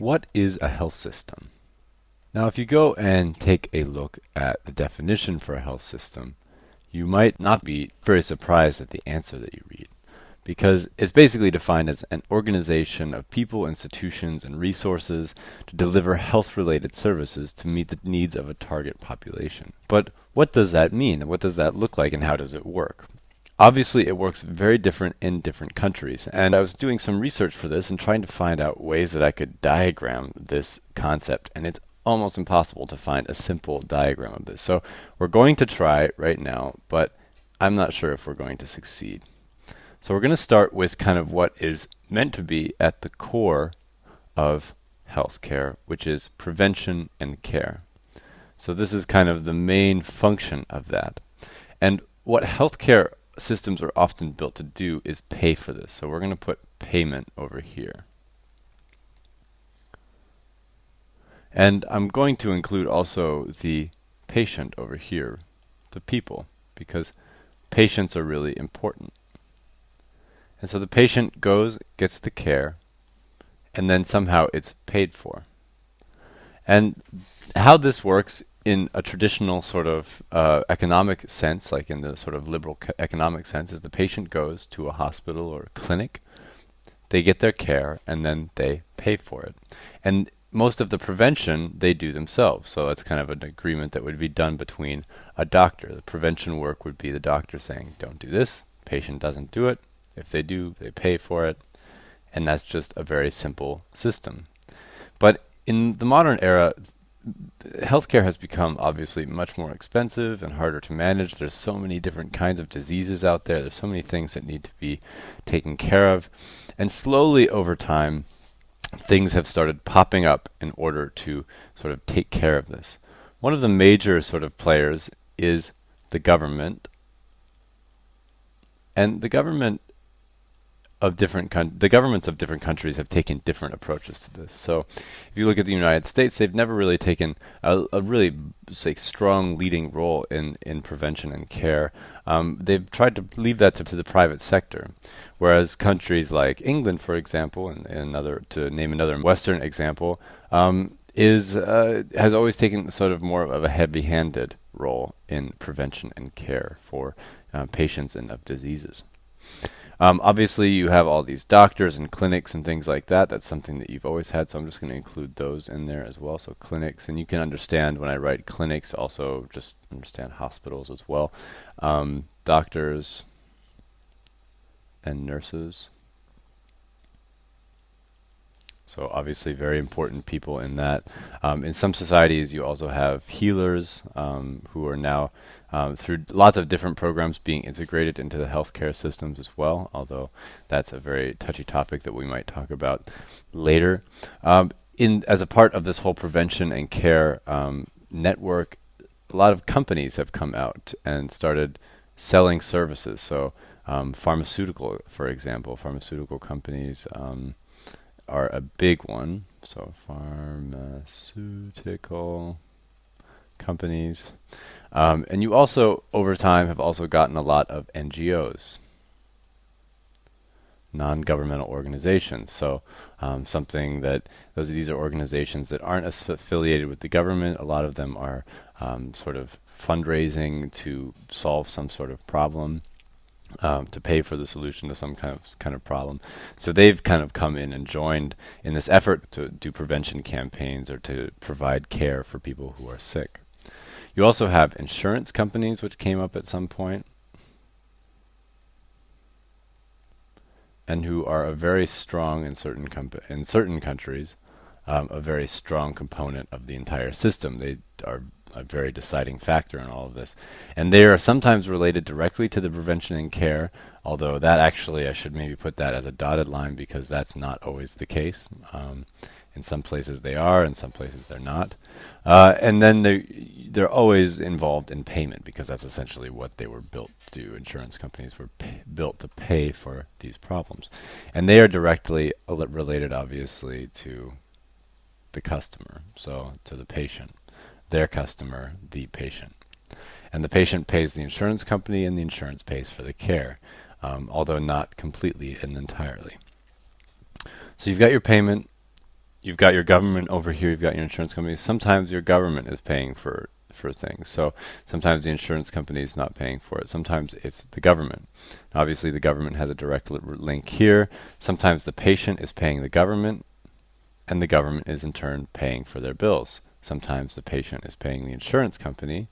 What is a health system? Now, if you go and take a look at the definition for a health system, you might not be very surprised at the answer that you read, because it's basically defined as an organization of people, institutions, and resources to deliver health-related services to meet the needs of a target population. But what does that mean? What does that look like, and how does it work? Obviously, it works very different in different countries. And I was doing some research for this and trying to find out ways that I could diagram this concept. And it's almost impossible to find a simple diagram of this. So we're going to try right now, but I'm not sure if we're going to succeed. So we're going to start with kind of what is meant to be at the core of healthcare, which is prevention and care. So this is kind of the main function of that. And what healthcare systems are often built to do is pay for this. So we're going to put payment over here. And I'm going to include also the patient over here, the people, because patients are really important. And so the patient goes, gets the care, and then somehow it's paid for. And how this works in a traditional sort of uh, economic sense, like in the sort of liberal economic sense, is the patient goes to a hospital or a clinic, they get their care, and then they pay for it. And most of the prevention they do themselves. So that's kind of an agreement that would be done between a doctor. The prevention work would be the doctor saying, don't do this, patient doesn't do it. If they do, they pay for it. And that's just a very simple system. But in the modern era, healthcare has become obviously much more expensive and harder to manage. There's so many different kinds of diseases out there. There's so many things that need to be taken care of. And slowly over time, things have started popping up in order to sort of take care of this. One of the major sort of players is the government. And the government of different the governments of different countries have taken different approaches to this. So, if you look at the United States, they've never really taken a, a really say strong leading role in in prevention and care. Um, they've tried to leave that to, to, the private sector, whereas countries like England, for example, and, and another to name another Western example, um, is uh, has always taken sort of more of a heavy-handed role in prevention and care for uh, patients and of diseases. Um, obviously, you have all these doctors and clinics and things like that. That's something that you've always had, so I'm just going to include those in there as well. So clinics, and you can understand when I write clinics, also just understand hospitals as well. Um, doctors and nurses. So obviously very important people in that. Um, in some societies, you also have healers um, who are now um, through lots of different programs being integrated into the healthcare systems as well, although that's a very touchy topic that we might talk about later. Um, in As a part of this whole prevention and care um, network, a lot of companies have come out and started selling services. So um, pharmaceutical, for example, pharmaceutical companies um, are a big one. So pharmaceutical companies. Um, and you also, over time, have also gotten a lot of NGOs, non-governmental organizations. So um, something that those these are organizations that aren't affiliated with the government. A lot of them are um, sort of fundraising to solve some sort of problem. Um, to pay for the solution to some kind of kind of problem, so they've kind of come in and joined in this effort to do prevention campaigns or to provide care for people who are sick. You also have insurance companies, which came up at some point, and who are a very strong in certain in certain countries, um, a very strong component of the entire system. They are a very deciding factor in all of this, and they are sometimes related directly to the prevention and care. Although that actually, I should maybe put that as a dotted line because that's not always the case. Um, in some places they are, in some places they're not. Uh, and then they they're always involved in payment because that's essentially what they were built to do. Insurance companies were built to pay for these problems, and they are directly related, obviously, to the customer, so to the patient, their customer, the patient, and the patient pays the insurance company, and the insurance pays for the care, um, although not completely and entirely. So you've got your payment you've got your government over here, you've got your insurance company. Sometimes your government is paying for for things. So sometimes the insurance company is not paying for it. Sometimes it's the government. Obviously, the government has a direct link here. Sometimes the patient is paying the government, and the government is in turn paying for their bills. Sometimes the patient is paying the insurance company,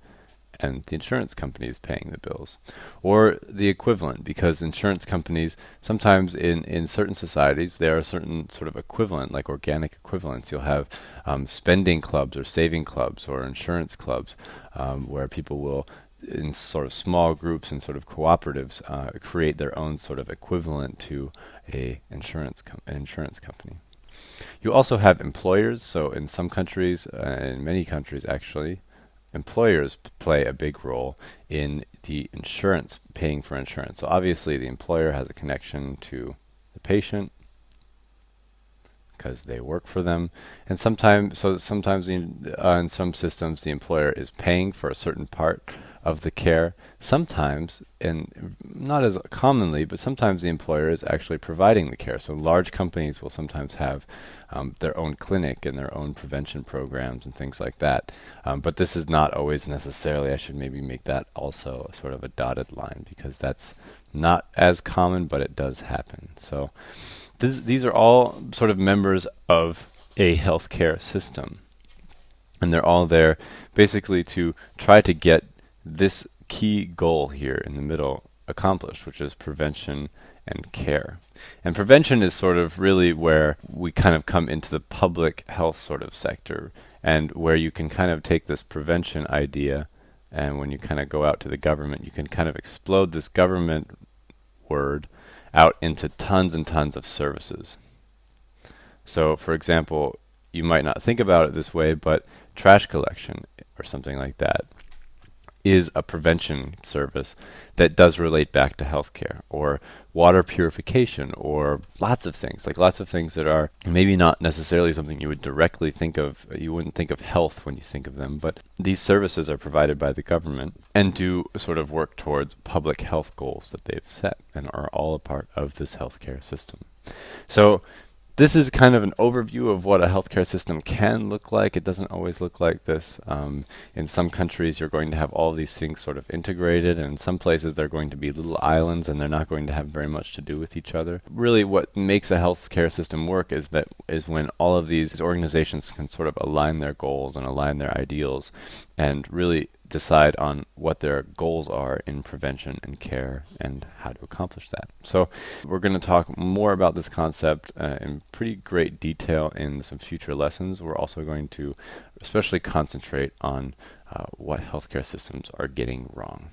and the insurance company is paying the bills. Or the equivalent, because insurance companies, sometimes in, in certain societies, there are certain sort of equivalent, like organic equivalents. You'll have um, spending clubs or saving clubs or insurance clubs um, where people will, in sort of small groups and sort of cooperatives, uh, create their own sort of equivalent to a insurance com- an insurance company. You also have employers. So in some countries, uh, in many countries actually, employers play a big role in the insurance, paying for insurance. So obviously the employer has a connection to the patient because they work for them. And sometimes, so sometimes in, uh, in some systems, the employer is paying for a certain part of the care. Sometimes, and not as commonly, but sometimes the employer is actually providing the care. So large companies will sometimes have um, their own clinic and their own prevention programs and things like that. Um, but this is not always necessarily. I should maybe make that also sort of a dotted line because that's not as common, but it does happen. So this, these are all sort of members of a healthcare system. And they're all there basically to try to get this key goal here in the middle accomplished, which is prevention and care. And prevention is sort of really where we kind of come into the public health sort of sector and where you can kind of take this prevention idea and when you kind of go out to the government, you can kind of explode this government word out into tons and tons of services. So, for example, you might not think about it this way, but trash collection or something like that is a prevention service that does relate back to healthcare or water purification or lots of things like lots of things that are maybe not necessarily something you would directly think of you wouldn't think of health when you think of them but these services are provided by the government and do sort of work towards public health goals that they've set and are all a part of this healthcare system. So this is kind of an overview of what a healthcare system can look like. It doesn't always look like this. Um, in some countries, you're going to have all these things sort of integrated, and in some places, they're going to be little islands, and they're not going to have very much to do with each other. Really, what makes a healthcare system work is that is when all of these organizations can sort of align their goals and align their ideals, and really decide on what their goals are in prevention and care and how to accomplish that. So, we're going to talk more about this concept uh, in pretty great detail in some future lessons. We're also going to especially concentrate on uh, what healthcare systems are getting wrong.